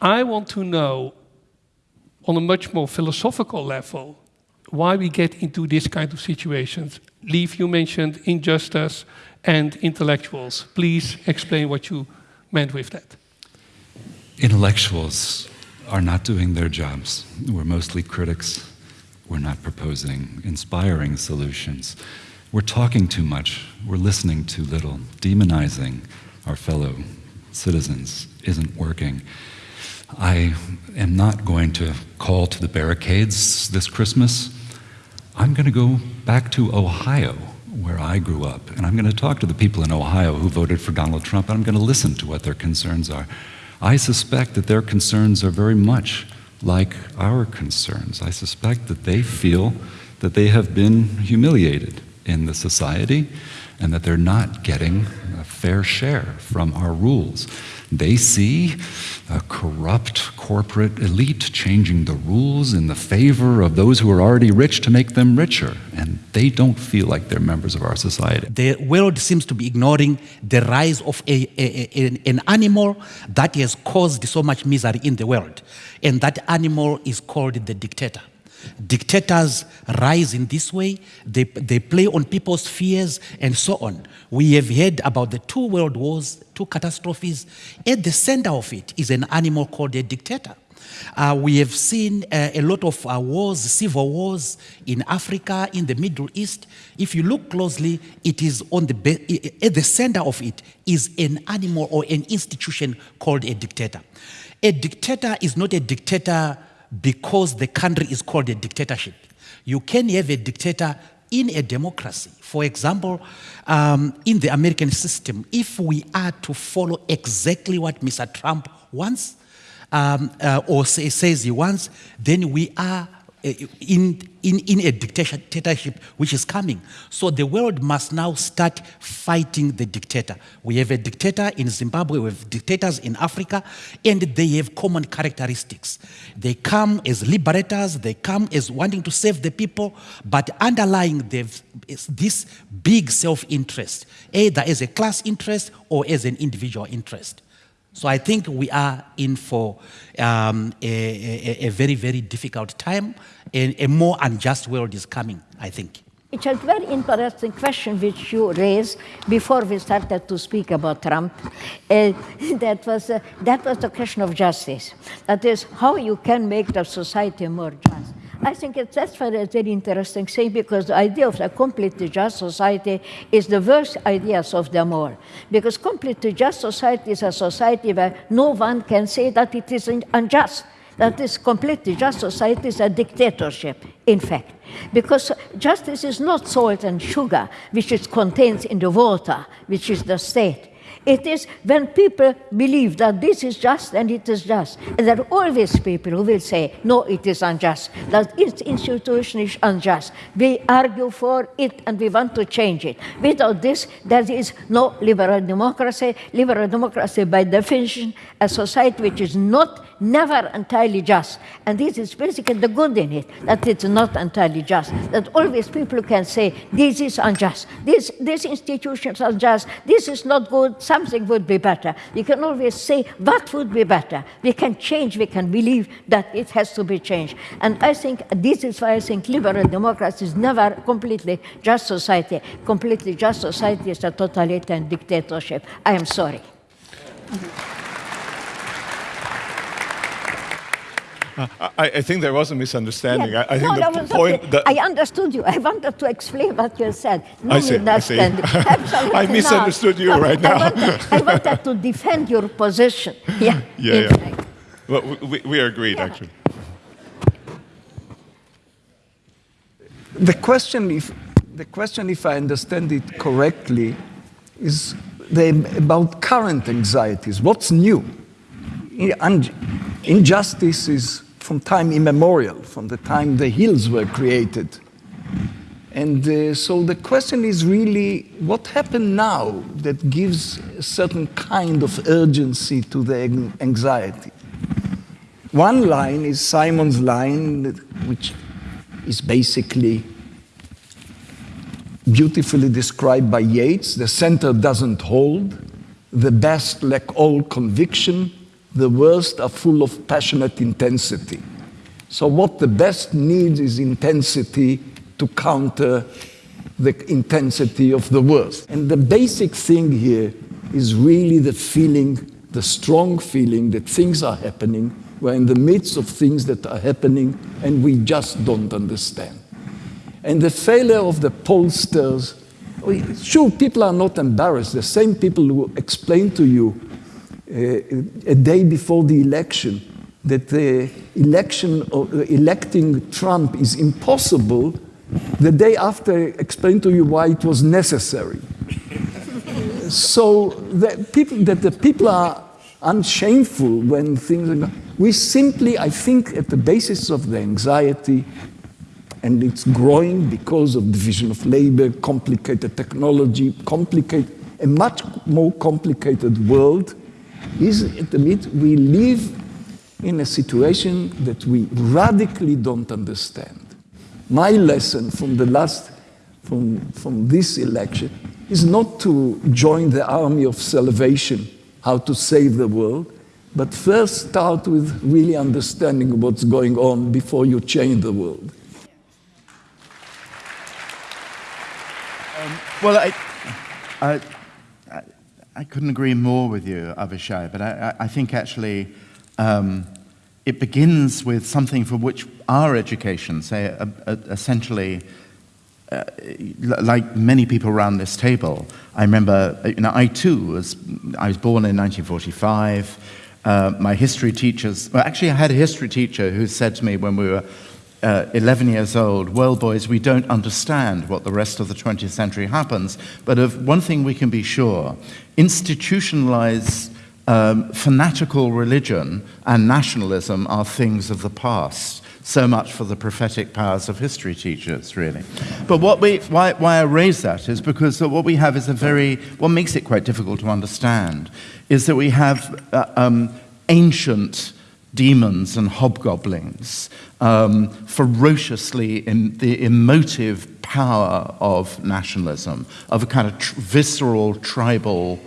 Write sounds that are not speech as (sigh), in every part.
I want to know, on a much more philosophical level, why we get into this kind of situations. Lieve, you mentioned injustice and intellectuals. Please explain what you meant with that. Intellectuals are not doing their jobs. We're mostly critics. We're not proposing inspiring solutions. We're talking too much. We're listening too little. Demonizing our fellow citizens isn't working. I am not going to call to the barricades this Christmas. I'm going to go back to Ohio, where I grew up, and I'm going to talk to the people in Ohio who voted for Donald Trump, and I'm going to listen to what their concerns are. I suspect that their concerns are very much like our concerns. I suspect that they feel that they have been humiliated in the society and that they're not getting a fair share from our rules. They see a corrupt corporate elite changing the rules in the favor of those who are already rich to make them richer, and they don't feel like they're members of our society. The world seems to be ignoring the rise of a, a, a, an animal that has caused so much misery in the world, and that animal is called the dictator. Dictators rise in this way, they, they play on people's fears and so on. We have heard about the two world wars, two catastrophes. At the center of it is an animal called a dictator. Uh, we have seen uh, a lot of uh, wars, civil wars in Africa, in the Middle East. If you look closely, it is on the at the center of it is an animal or an institution called a dictator. A dictator is not a dictator because the country is called a dictatorship. You can have a dictator in a democracy. For example, um, in the American system, if we are to follow exactly what Mr. Trump wants um, uh, or say, says he wants, then we are Eh, in, in, in a dictatorship which is coming. So the world must now start fighting the dictator. We have a dictator in Zimbabwe, we have dictators in Africa, and they have common characteristics. They come as liberators, they come as wanting to save the people, but underlying this big self-interest, either as a class interest or as an individual interest. So I think we are in for um, a, a, a, very, very difficult time. and a more unjust world is coming, I think. It's a very interesting question which you raised before we started to speak about Trump. Uh, (laughs) that, was, uh, that was the question of justice. That is, how you can make the society more just. I think it's, that's very, very interesting thing because the idea of a completely just society is the worst ideas of them all. Because completely just society is a society where no one can say that it is unjust. That is completely just society is a dictatorship, in fact. Because justice is not salt and sugar, which is contained in the water, which is the state. It is when people believe that this is just and it is just. And there are always people who will say, no, it is unjust, that its institution is unjust. We argue for it and we want to change it. Without this, there is no liberal democracy. Liberal democracy, by definition, a society which is not never entirely just. And this is basically the good in it, that it's not entirely just. That always people can say, this is unjust, this, these institutions are just, this is not good, something would be better. You can always say, what would be better? We can change, we can believe that it has to be changed. And I think this is why I think liberal democracy is never completely just society. Completely just society is a totalitarian dictatorship. I am sorry. Mm -hmm. I, I, think there was a misunderstanding. Yeah. I, I, think no, the point okay. I understood you. I wanted to explain what you said. No I see, I see. (laughs) I misunderstood you no, right now. Wanted, I wanted, to defend your position. (laughs) Yeah. Yeah. yeah. Well, we, we are agreed, yeah. actually. The question, if the question, if I understand it correctly, is the, about current anxieties. What's new? Injustice is from time immemorial, from the time the hills were created. And uh, so the question is really what happened now that gives a certain kind of urgency to the anxiety? One line is Simon's line, which is basically beautifully described by Yeats the center doesn't hold, the best lack all conviction, the worst are full of passionate intensity. So, what the best needs is intensity to counter the intensity of the worst. And the basic thing here is really the feeling, the strong feeling that things are happening. We're in the midst of things that are happening and we just don't understand. And the failure of the pollsters, sure, people are not embarrassed. The same people who explain to you a day before the election that the election, uh, electing Trump is impossible, the day after explained to you why it was necessary. so that, people, that the people are unshameful when things are. We simply, I think, at the basis of the anxiety, and it's growing because of division of labor, complicated technology, complicated, a much more complicated world, is mid we live in a situation that we radically don't understand. My lesson from the last, from, from this election, is not to join the army of salvation, how to save the world, but first start with really understanding what's going on before you change the world. Um, well, I, I, I, couldn't agree more with you, Avishai, but I, I think actually um, it begins with something for which our education, say, uh, uh, essentially, uh, like many people around this table, I remember, uh, you know, I too was, I was born in 1945. Uh, my history teachers, well, actually, I had a history teacher who said to me when we were uh, 11 years old, well, boys, we don't understand what the rest of the 20th century happens, but of one thing we can be sure institutionalized um, fanatical religion and nationalism are things of the past. So much for the prophetic powers of history teachers, really. But what we, why, why I raise that is because what we have is a very, what makes it quite difficult to understand is that we have uh, um, ancient demons and hobgoblins um, ferociously in the emotive power of nationalism, of a kind of tr visceral tribal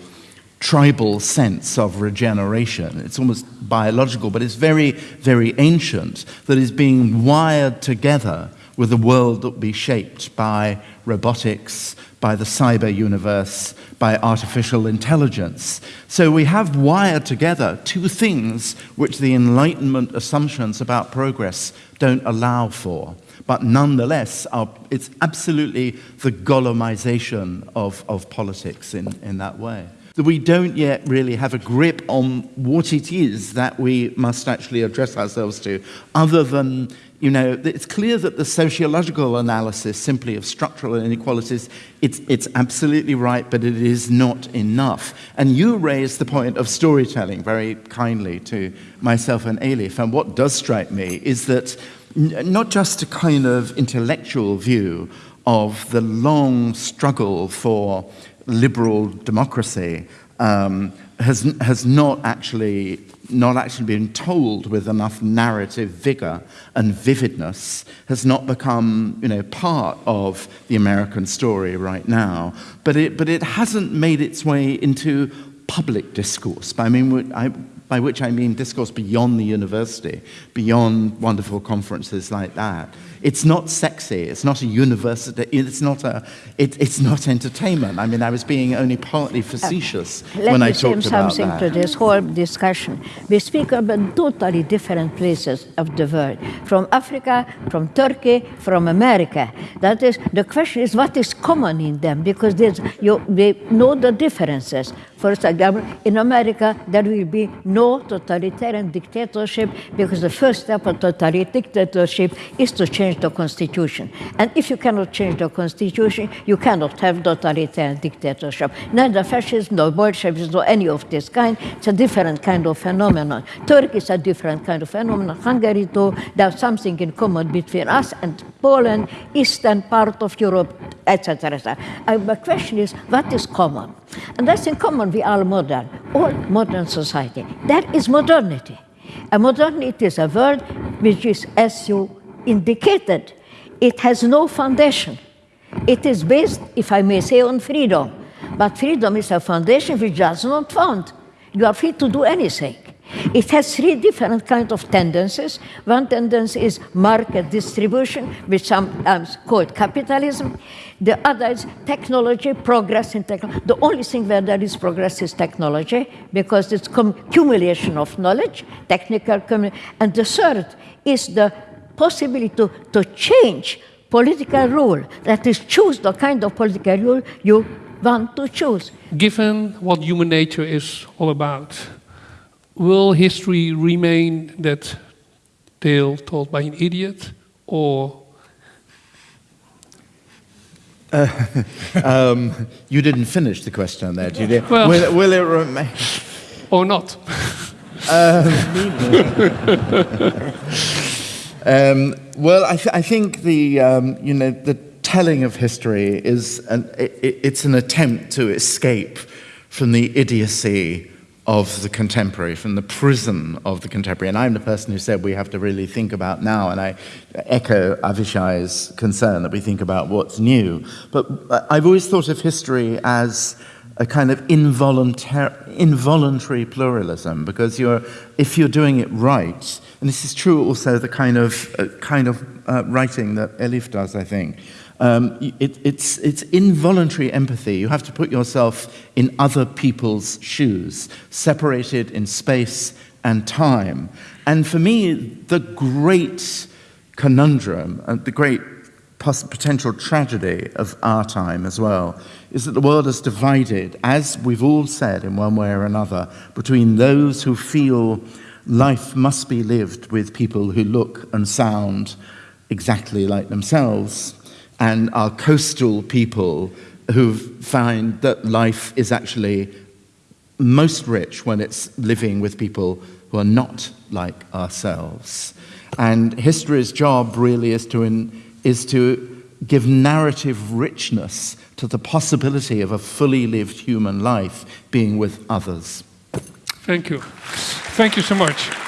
tribal sense of regeneration. It's almost biological, but it's very, very ancient, that is being wired together with a world that will be shaped by robotics, by the cyber universe, by artificial intelligence. So we have wired together two things which the Enlightenment assumptions about progress don't allow for. But nonetheless, our, it's absolutely the Gollumization of, of politics in, in that way that we don't yet really have a grip on what it is that we must actually address ourselves to, other than, you know, it's clear that the sociological analysis simply of structural inequalities, it's, it's absolutely right, but it is not enough. And you raised the point of storytelling very kindly to myself and Elif, and what does strike me is that not just a kind of intellectual view of the long struggle for liberal democracy um, has, has not actually not actually been told with enough narrative vigor and vividness has not become you know part of the American story right now but it but it hasn't made its way into public discourse I mean I, by which I mean discourse beyond the university, beyond wonderful conferences like that. It's not sexy, it's not a university, it's not, a, it, it's not entertainment. I mean, I was being only partly facetious uh, when I talked about that. Let me something to this whole discussion. We speak about totally different places of the world, from Africa, from Turkey, from America. That is, the question is what is common in them, because you, we know the differences. Example, in America, there will be no totalitarian dictatorship because the first step of totalitarian dictatorship is to change the constitution. And if you cannot change the constitution, you cannot have totalitarian dictatorship. Neither fascism nor Bolshevism nor any of this kind. It's a different kind of phenomenon. Turkey is a different kind of phenomenon. Hungary too. There's something in common between us and Poland, eastern part of Europe, etc. etc. Uh, my question is, what is common? And that's in common we are modern, all modern society. That is modernity. And modernity is a word which is, as you indicated, it has no foundation. It is based, if I may say, on freedom. But freedom is a foundation which does not found. You are free to do anything. It has three different kinds of tendencies. One tendency is market distribution, which sometimes called capitalism. The other is technology, progress in technology. The only thing where there is progress is technology, because it's accumulation of knowledge, technical, and the third is the possibility to, to change political rule, that is, choose the kind of political rule you want to choose. Given what human nature is all about, will history remain that tale told by an idiot, or uh, (laughs) um, you didn't finish the question there, did you? Well, will, will, it remain? Or not? um, (laughs) um, well, I, th I, think the, um, you know, the telling of history is an, it, it's an attempt to escape from the idiocy of the contemporary, from the prison of the contemporary. And I'm the person who said we have to really think about now, and I echo Avishai's concern that we think about what's new. But I've always thought of history as a kind of involuntary, involuntary pluralism, because you're, if you're doing it right, and this is true also the kind of, uh, kind of uh, writing that Elif does, I think, um, it, it's, it's involuntary empathy. You have to put yourself in other people's shoes, separated in space and time. And for me, the great conundrum and the great potential tragedy of our time as well is that the world is divided, as we've all said in one way or another, between those who feel life must be lived with people who look and sound exactly like themselves and our coastal people who find that life is actually most rich when it's living with people who are not like ourselves. And history's job really is to, in, is to give narrative richness to the possibility of a fully lived human life being with others. Thank you. Thank you so much.